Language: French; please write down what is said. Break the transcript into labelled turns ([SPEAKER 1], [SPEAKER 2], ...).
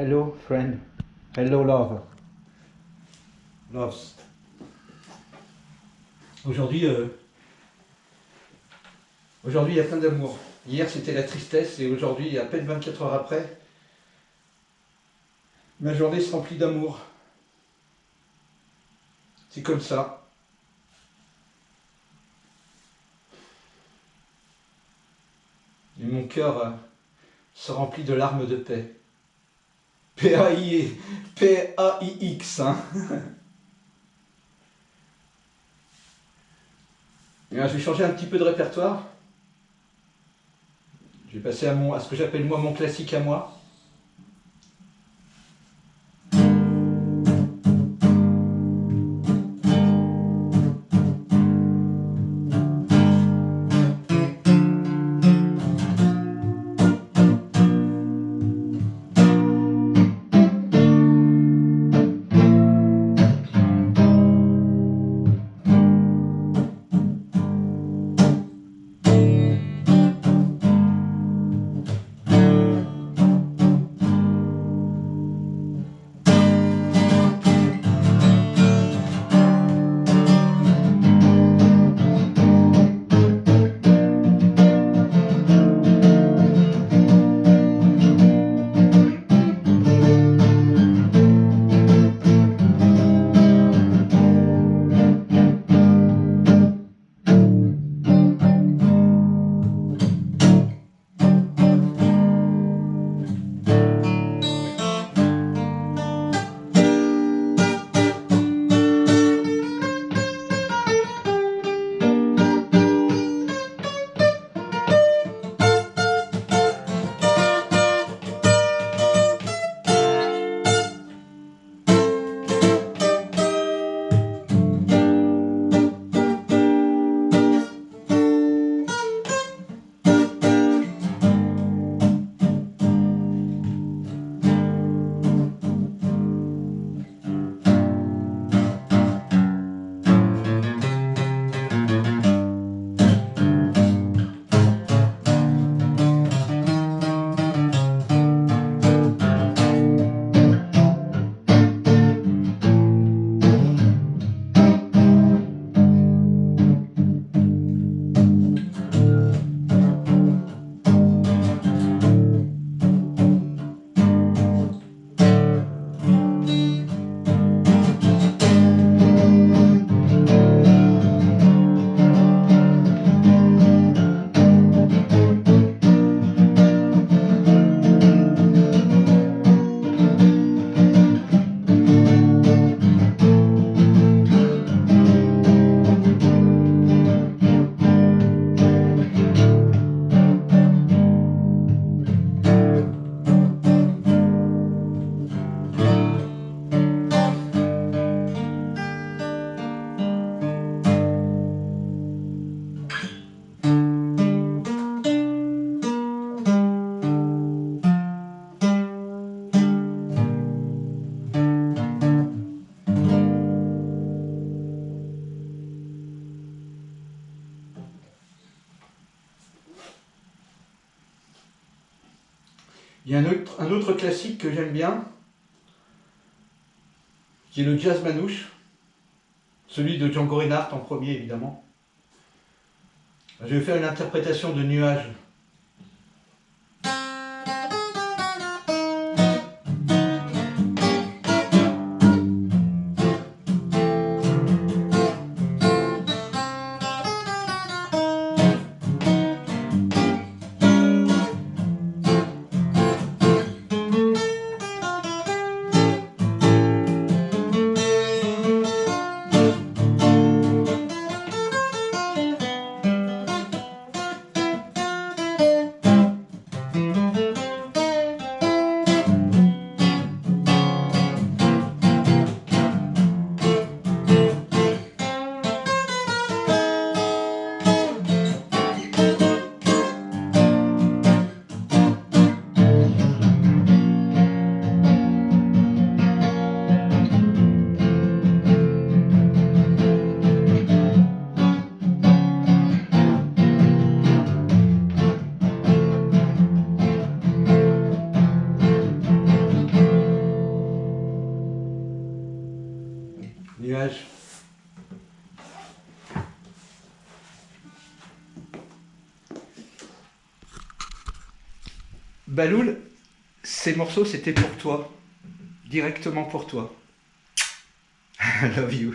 [SPEAKER 1] Hello friend. Hello love. Loves. Aujourd'hui, euh, aujourd'hui il y a plein d'amour. Hier c'était la tristesse et aujourd'hui, à peine 24 heures après, ma journée se remplit d'amour. C'est comme ça. Et mon cœur euh, se remplit de larmes de paix. P-A-I-X. Hein. je vais changer un petit peu de répertoire. Je vais passer à, mon, à ce que j'appelle moi mon classique à moi. Il y a un autre, classique que j'aime bien, qui est le jazz manouche, celui de Django Reinhardt en premier évidemment. Je vais faire une interprétation de Nuages nuage. Baloul, ces morceaux c'était pour toi, directement pour toi. I love you.